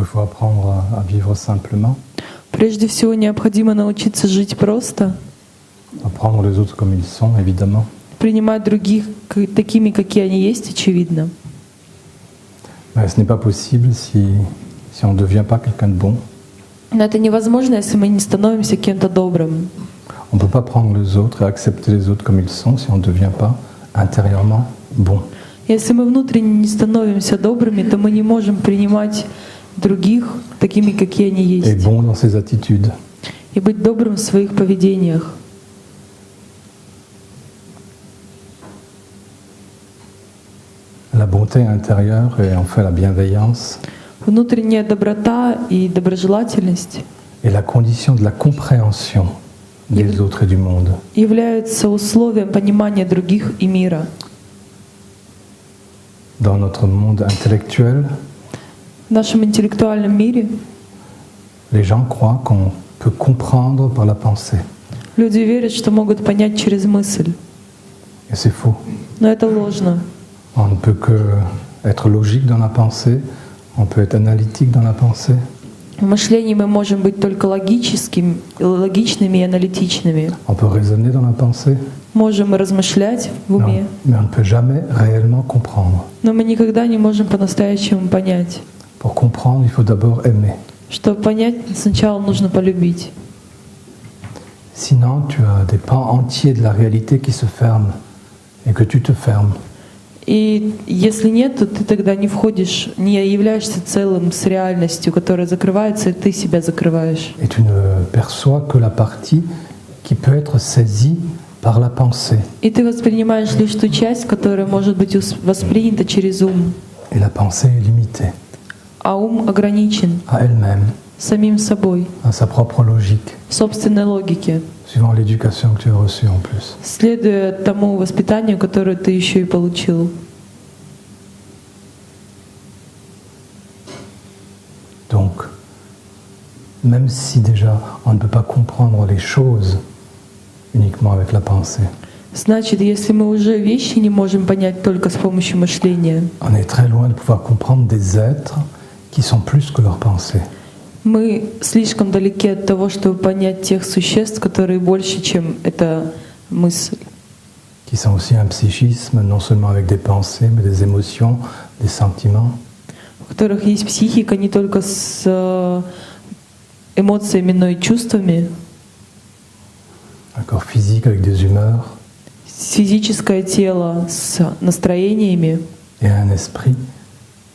d'abord, il faut apprendre à, à vivre simplement, Прежде всего необходимо научиться жить просто, à prendre les autres comme ils sont, évidemment. принимать других такими, какие они есть, очевидно. Mais ce n'est pas possible si, si on ne devient pas quelqu'un de bon. Но это невозможно, если мы не становимся кем-то добрым. On ne peut pas prendre les autres et accepter les autres comme ils sont si on ne devient pas intérieurement bon. Если мы внутренне не становимся добрыми, то мы не можем принимать других такими, какие они Et есть, bon dans ses attitudes. и быть добрым в своих поведениях. La bonté intérieure et en fait la bienveillance Внутренняя доброта и доброжелательность est la condition de la compréhension des autres et du monde. являются условием понимания других и мира. Dans notre monde intellectuel, В нашем интеллектуальном мире les gens croient qu'on peut comprendre par la pensée. люди верят, что могут понять через мысль. Et c'est faux. Но это ложно. On ne peut que être logique dans la pensée, on peut être analytique dans la pensée, В мышлении мы можем быть только логическим, логичными и аналитичными. on peut raisonner dans la pensée, Можем размышлять в уме, on, mais on ne peut jamais réellement comprendre. но мы никогда не можем по-настоящему понять. Pour comprendre, il faut d'abord aimer. Чтобы понять, сначала нужно полюбить. Sinon, tu as des pans entiers de la réalité qui se ferment et que tu te fermes. И если нет, то ты тогда не входишь, не являешься целым с реальностью, которая закрывается, и ты себя закрываешь. Et tu ne perçois que la partie qui peut être saisie par la pensée. И ты воспринимаешь лишь ту часть, которая может быть ус- воспринята через ум. Et la pensée est limitée А ум ограничен à elle-même, самим собой, à sa propre logique, в собственной логике, suivant l'éducation que tu as reçue en plus. следуя тому воспитанию, которое ты еще и получил. Donc, même si déjà on ne peut pas comprendre les choses uniquement avec la pensée, Значит, если мы уже вещи не можем понять только с помощью мышления, on est très loin de pouvoir comprendre des êtres qui sont plus que leurs pensées. мы слишком далеки от того, чтобы понять тех существ, которые больше, чем эта мысль, qui sont aussi un psychisme, non seulement avec des pensées, mais des émotions, des sentiments. у которых есть психика не только с э, эмоциями, но и чувствами, un corps physique avec des humeurs с физическое тело с настроениями et un esprit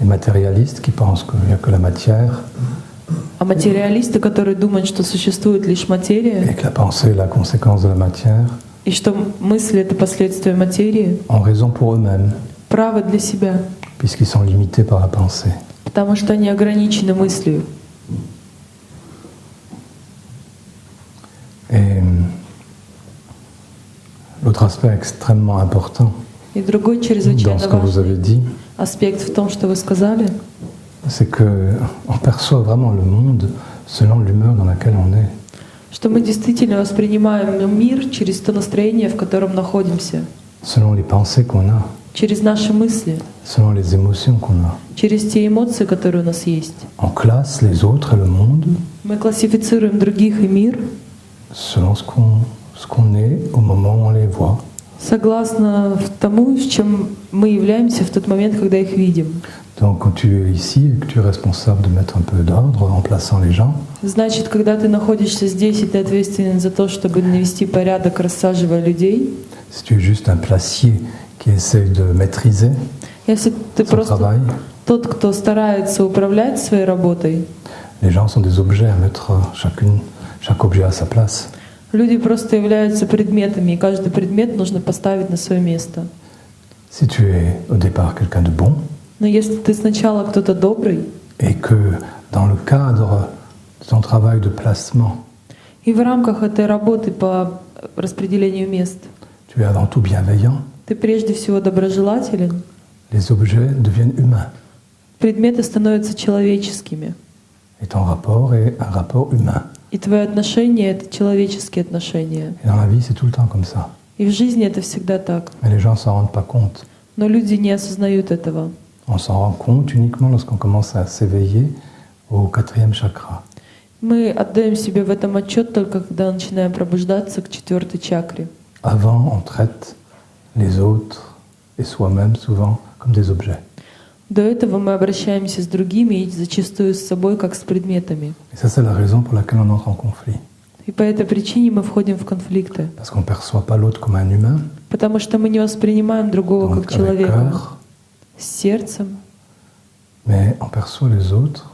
Les matérialistes qui pensent qu'il n'y a que la matière А материалисты, которые думают, что существует лишь et материя, que la pensée est la conséquence de la matière, и что мысль — это последствия материи, ont raison pour eux-mêmes, правы для себя, puisqu'ils sont limités par la pensée. потому что они ограничены мыслью. Et hum, l'autre aspect extrêmement important И другой dans чрезвычайно ce que vous важный avez dit, аспект в том, что вы сказали, c'est que on perçoit vraiment le monde selon l'humeur dans laquelle on est. что мы действительно воспринимаем мир через то настроение, в котором находимся, selon les pensées qu'on a, через наши мысли, selon les émotions qu'on a. через те эмоции, которые у нас есть. On classe les autres et le monde Мы классифицируем других и мир selon ce qu'on ce qu'on est au moment où on les voit. Согласно тому, с чем мы являемся в тот момент, когда их видим. Donc quand tu es ici et que tu es responsable de mettre un peu d'ordre en plaçant les gens, Значит, когда ты находишься здесь, и ты ответственен за то, чтобы навести порядок, рассаживая людей, si tu es juste un placier qui essaye de maîtriser если ты son просто travail, тот, кто старается управлять своей работой, les gens sont des objets à mettre chacune, chaque objet à sa place. Люди просто являются предметами, и каждый предмет нужно поставить на свое место. Si tu es au départ quelqu'un de bon, Но если ты сначала кто-то добрый, Et que dans le cadre de ton travail de placement, И в рамках этой работы по распределению мест tu es avant tout bienveillant, ты прежде всего доброжелателен, les objets deviennent humains. предметы становятся человеческими. Et ton rapport est un rapport humain. И твои отношения — это человеческие отношения. Et dans la vie, c'est tout le temps comme ça. И в жизни это всегда так. Mais les gens s'en rendent pas compte. Но люди не осознают этого. On s'en rend compte uniquement lorsqu'on commence à s'éveiller au quatrième chakra. Мы отдаем себе в этом отчет только когда начинаем пробуждаться к четвертой чакре. Avant, on traite les autres et soi-même souvent comme des objets. До этого мы обращаемся с другими и зачастую с собой, как с предметами. И по этой причине мы входим в конфликты. Потому что мы не воспринимаем другого donc как человека cœur, с сердцем, mais on perçoit les autres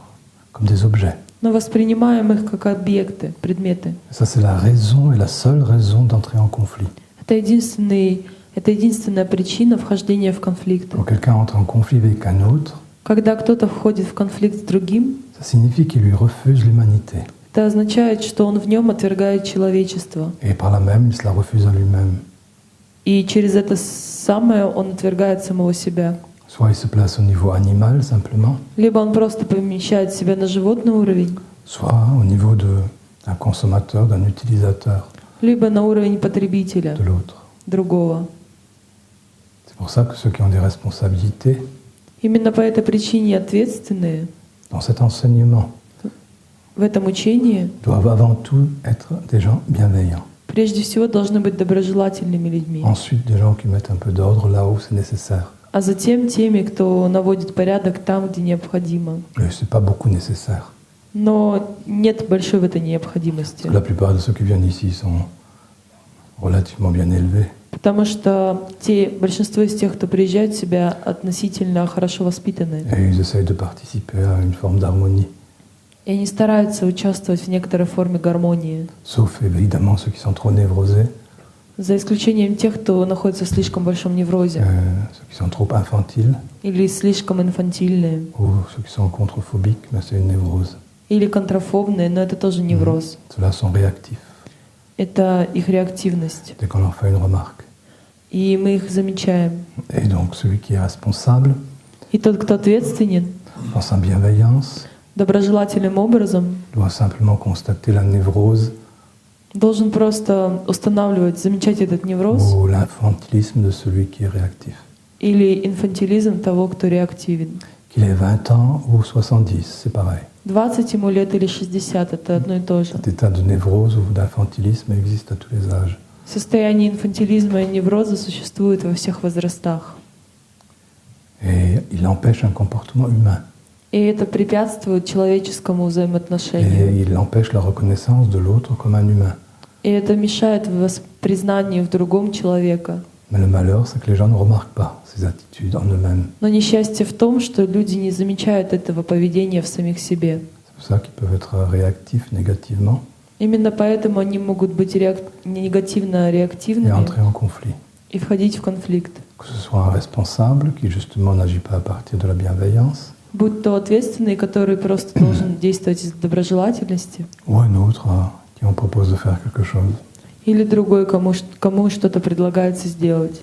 comme des objets. но воспринимаем их как объекты, предметы. Ça, c'est la raison et la seule raison d'entrer en conflit. Это, единственный, это единственная причина вхождения в конфликты. Quand quelqu'un entre en conflit avec un autre, Когда кто-то входит в конфликт с другим, ça signifie qu'il lui refuse l'humanité. это означает, что он в нем отвергает человечество. Et par là même, il se la refuse à lui-même. И через это самое он отвергает самого себя. Soit il se place au niveau animal simplement, Либо он просто помещает себя на животный уровень, soit au niveau de- d'un consommateur, d'un utilisateur либо на уровень потребителя de l'autre. другого. C'est pour ça que ceux qui ont des responsabilités Именно по этой причине ответственные dans cet enseignement в этом учении doivent avant tout être des gens bienveillants. прежде всего должны быть доброжелательными людьми, Ensuite, des gens qui mettent un peu d'ordre là où c'est nécessaire. а затем теми, кто наводит порядок там, где необходимо. Mais c'est pas beaucoup nécessaire. Но нет большой в этой необходимости, Parce que la plupart de ceux qui viennent ici sont relativement bien élevés. Потому что те, большинство из тех, кто приезжает, себя относительно хорошо воспитаны. И они стараются участвовать в некоторой форме гармонии, Sauf évidemment ceux qui sont trop névrosés, за исключением тех, кто находится в слишком большом euh, неврозе ceux qui sont trop infantiles. Или слишком инфантильные, ou ceux qui sont mais c'est une névrose. или контрофобные, но это тоже невроз. Ceux-là sont réactifs Это их реактивность. dès qu'on leur fait une remarque. И мы их замечаем. Et donc celui qui est responsable, И тот, кто ответственен, dans sa bienveillance, доброжелательным образом, doit simplement constater la névrose должен просто устанавливать, замечать этот невроз ou l'infantilisme de celui qui est réactif. или инфантилизм того, кто реактивен. Qu'il ait 20 ans ou 70, c'est pareil. 20 ему лет или 60 — это одно и то же. Cet état de névrose ou d'infantilisme existe à tous les âges. Состояние инфантилизма и невроза существует во всех возрастах. Et il empêche un comportement humain. И это препятствует человеческому взаимоотношению. Et il empêche la reconnaissance de l'autre comme un humain. И это мешает признанию в другом человека. Mais le malheur, c'est que les gens ne remarquent pas ces attitudes en eux-mêmes. Но несчастье в том, что люди не замечают этого поведения в самих себе. C'est pour ça qu'ils peuvent être réactifs négativement Именно поэтому они могут быть реак- негативно et реактивными entrer en conflit. и входить в конфликт. Que ce soit un responsable qui justement n'agit pas à partir de la bienveillance, Будь то ответственный, который просто должен действовать из доброжелательности, ou un autre euh, qui on propose de faire quelque chose. Или другой, кому, кому что-то предлагается сделать.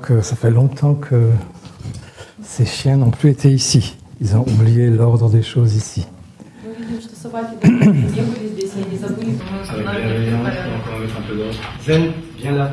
Que ça fait longtemps que ces chiens n'ont plus été ici. Ils ont oublié l'ordre des choses ici. Zen, viens là.